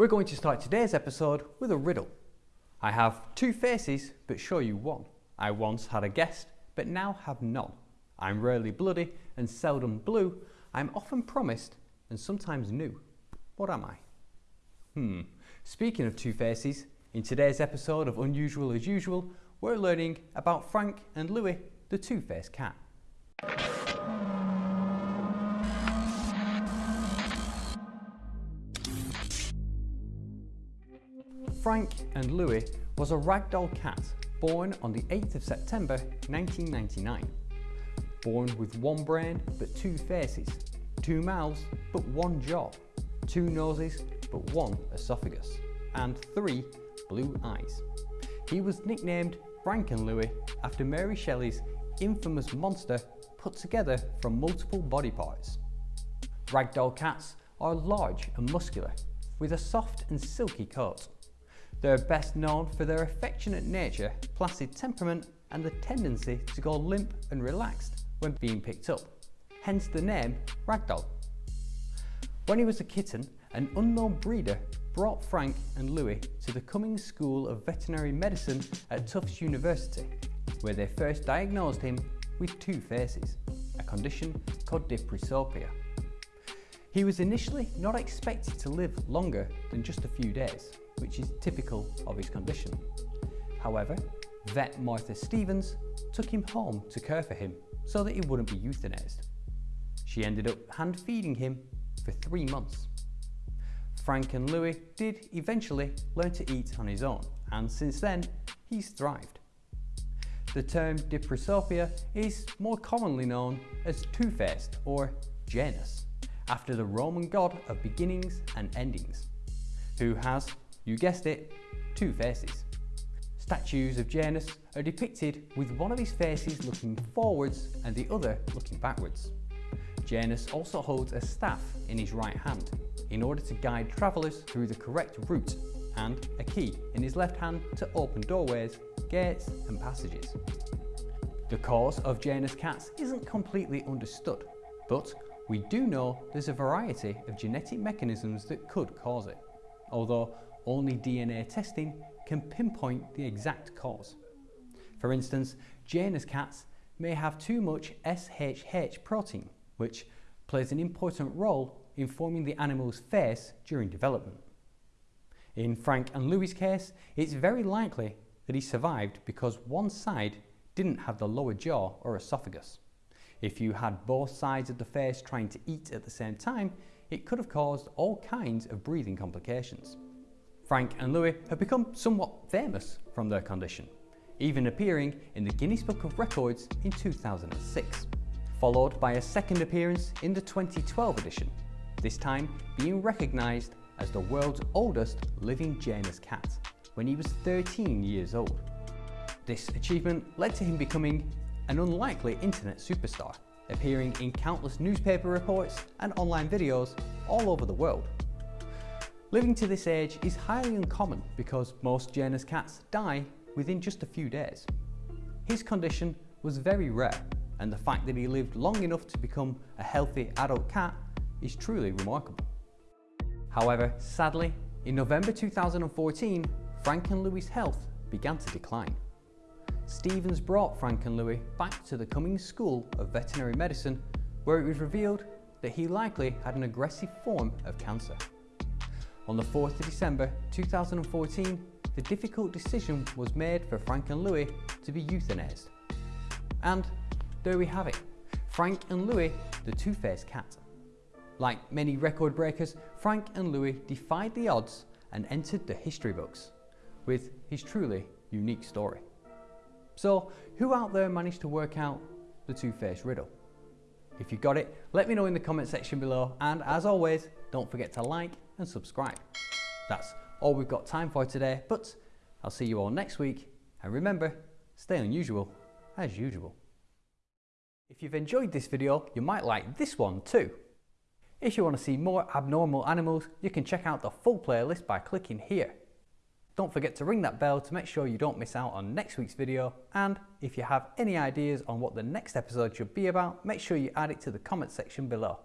We're going to start today's episode with a riddle. I have two faces, but show you one. I once had a guest, but now have none. I'm rarely bloody and seldom blue. I'm often promised and sometimes new. What am I? Hmm. Speaking of two faces, in today's episode of Unusual as Usual, we're learning about Frank and Louie, the two-faced cat. Frank and Louie was a ragdoll cat born on the 8th of September 1999. Born with one brain but two faces, two mouths but one jaw, two noses but one esophagus, and three blue eyes. He was nicknamed Frank and Louis after Mary Shelley's infamous monster put together from multiple body parts. Ragdoll cats are large and muscular, with a soft and silky coat. They're best known for their affectionate nature, placid temperament and the tendency to go limp and relaxed when being picked up, hence the name Ragdoll. When he was a kitten, an unknown breeder brought Frank and Louie to the Cummings School of Veterinary Medicine at Tufts University, where they first diagnosed him with two faces, a condition called diprosopia. He was initially not expected to live longer than just a few days, which is typical of his condition. However, vet Martha Stevens took him home to care for him so that he wouldn't be euthanized. She ended up hand feeding him for three months. Frank and Louie did eventually learn to eat on his own and since then he's thrived. The term diprosopia is more commonly known as two-faced or Janus after the Roman god of beginnings and endings who has you guessed it, two faces. Statues of Janus are depicted with one of his faces looking forwards and the other looking backwards. Janus also holds a staff in his right hand in order to guide travellers through the correct route and a key in his left hand to open doorways, gates and passages. The cause of Janus cats isn't completely understood, but we do know there's a variety of genetic mechanisms that could cause it, although only DNA testing can pinpoint the exact cause. For instance, Janus cats may have too much SHH protein, which plays an important role in forming the animal's face during development. In Frank and Louie' case, it's very likely that he survived because one side didn't have the lower jaw or esophagus. If you had both sides of the face trying to eat at the same time, it could have caused all kinds of breathing complications. Frank and Louie have become somewhat famous from their condition, even appearing in the Guinness Book of Records in 2006, followed by a second appearance in the 2012 edition, this time being recognised as the world's oldest living Janus cat when he was 13 years old. This achievement led to him becoming an unlikely internet superstar, appearing in countless newspaper reports and online videos all over the world. Living to this age is highly uncommon because most Janus cats die within just a few days. His condition was very rare and the fact that he lived long enough to become a healthy adult cat is truly remarkable. However, sadly, in November 2014, Frank and Louie' health began to decline. Stevens brought Frank and Louie back to the Cummings School of Veterinary Medicine where it was revealed that he likely had an aggressive form of cancer. On the 4th of December 2014, the difficult decision was made for Frank and Louie to be euthanized. And there we have it, Frank and Louie, the two-faced cat. Like many record breakers, Frank and Louie defied the odds and entered the history books with his truly unique story. So who out there managed to work out the two-faced riddle? If you got it, let me know in the comment section below and as always, don't forget to like and subscribe. That's all we've got time for today, but I'll see you all next week. And remember, stay unusual as usual. If you've enjoyed this video, you might like this one too. If you want to see more abnormal animals, you can check out the full playlist by clicking here. Don't forget to ring that bell to make sure you don't miss out on next week's video and if you have any ideas on what the next episode should be about, make sure you add it to the comment section below.